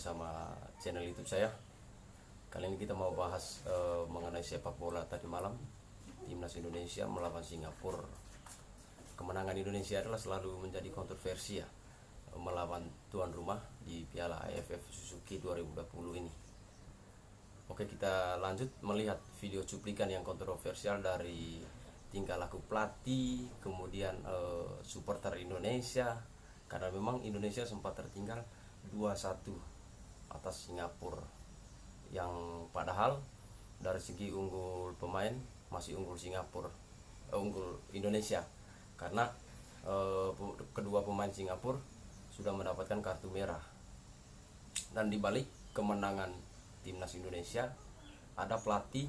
bersama channel YouTube saya. Kali ini kita mau bahas eh, mengenai sepak bola tadi malam timnas Indonesia melawan Singapura. Kemenangan Indonesia adalah selalu menjadi kontroversi ya melawan tuan rumah di Piala AFF Suzuki 2020 ini. Oke kita lanjut melihat video cuplikan yang kontroversial dari tingkah laku pelatih, kemudian eh, supporter Indonesia, karena memang Indonesia sempat tertinggal 2-1 atas Singapura. Yang padahal dari segi unggul pemain masih unggul Singapura. Eh, unggul Indonesia. Karena eh, kedua pemain Singapura sudah mendapatkan kartu merah. Dan dibalik kemenangan timnas Indonesia ada pelatih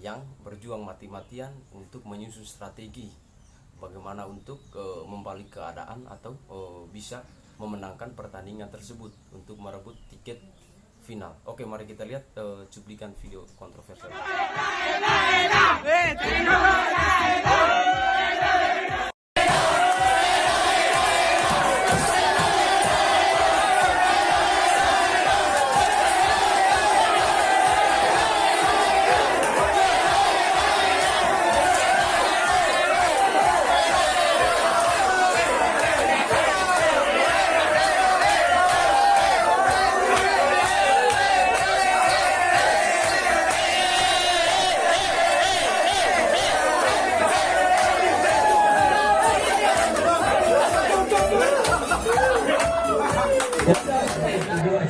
yang berjuang mati-matian untuk menyusun strategi. Bagaimana untuk uh, membalik keadaan atau uh, bisa memenangkan pertandingan tersebut untuk merebut tiket final. Oke, mari kita lihat uh, cuplikan video kontroversial.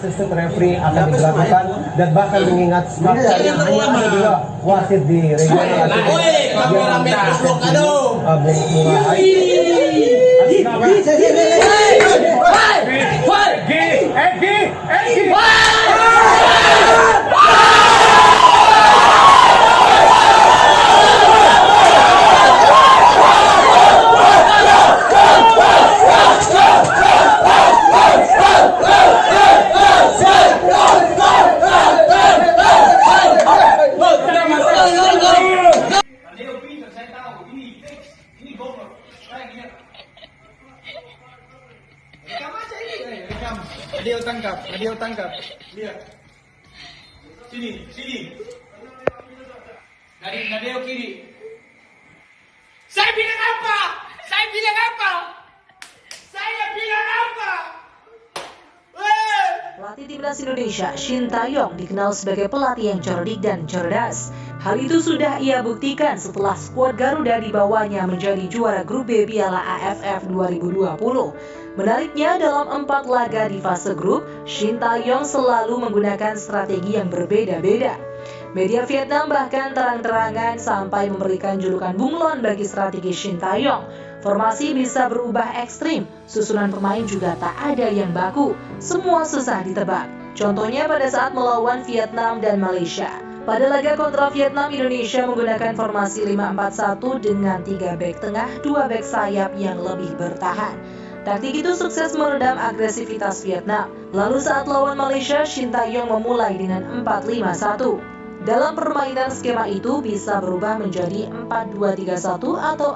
Assistant referee akan diberlakukan dan bahkan mengingat dua wasit di regional Woi, kameramen goblok aduh. Bung Bunga Hai. Tangkap, Nadeo tangkap. Lihat. Sini, sini. Dari Nadeo kiri. Saya bilang apa? Saya bilang apa? Saya bilang apa? Weh! Pelatih timnas Indonesia, Shin Taeyong, dikenal sebagai pelatih yang cerdik dan cerdas. Hal itu sudah ia buktikan setelah skuad Garuda dibawanya menjadi juara grup B Piala AFF 2020. Menariknya, dalam empat laga di fase grup, Shin Taeyong selalu menggunakan strategi yang berbeda-beda. Media Vietnam bahkan terang-terangan sampai memberikan julukan bunglon bagi strategi Shin Taeyong. Formasi bisa berubah ekstrim, susunan pemain juga tak ada yang baku, semua susah ditebak. Contohnya pada saat melawan Vietnam dan Malaysia. Pada laga kontra Vietnam, Indonesia menggunakan formasi 5-4-1 dengan 3 back tengah, 2 back sayap yang lebih bertahan. Taktik itu sukses meredam agresivitas Vietnam. Lalu saat lawan Malaysia, Shin Taeyong memulai dengan 4-5-1. Dalam permainan skema itu bisa berubah menjadi 4-2-3-1 atau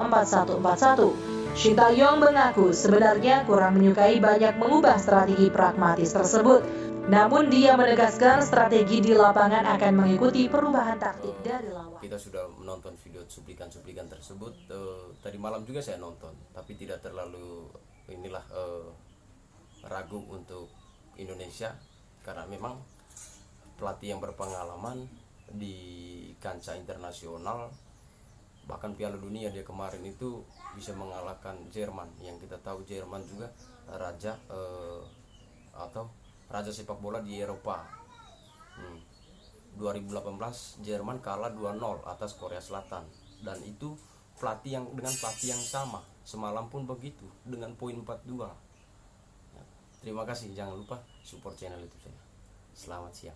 4-1-4-1. Shin Taeyong mengaku sebenarnya kurang menyukai banyak mengubah strategi pragmatis tersebut. Namun dia menegaskan strategi di lapangan akan mengikuti perubahan taktik dari lawan. Kita sudah menonton video cuplikan-cuplikan tersebut eh, tadi malam juga saya nonton, tapi tidak terlalu inilah eh, ragu untuk Indonesia karena memang pelatih yang berpengalaman di kancah internasional bahkan Piala Dunia dia kemarin itu bisa mengalahkan Jerman yang kita tahu Jerman juga raja eh, atau raja sepak bola di Eropa. Hmm. 2018 Jerman kalah 2-0 atas Korea Selatan. Dan itu pelatih yang dengan pelatih yang sama. Semalam pun begitu dengan poin 42 Ya, terima kasih. Jangan lupa support channel itu saya. Selamat siang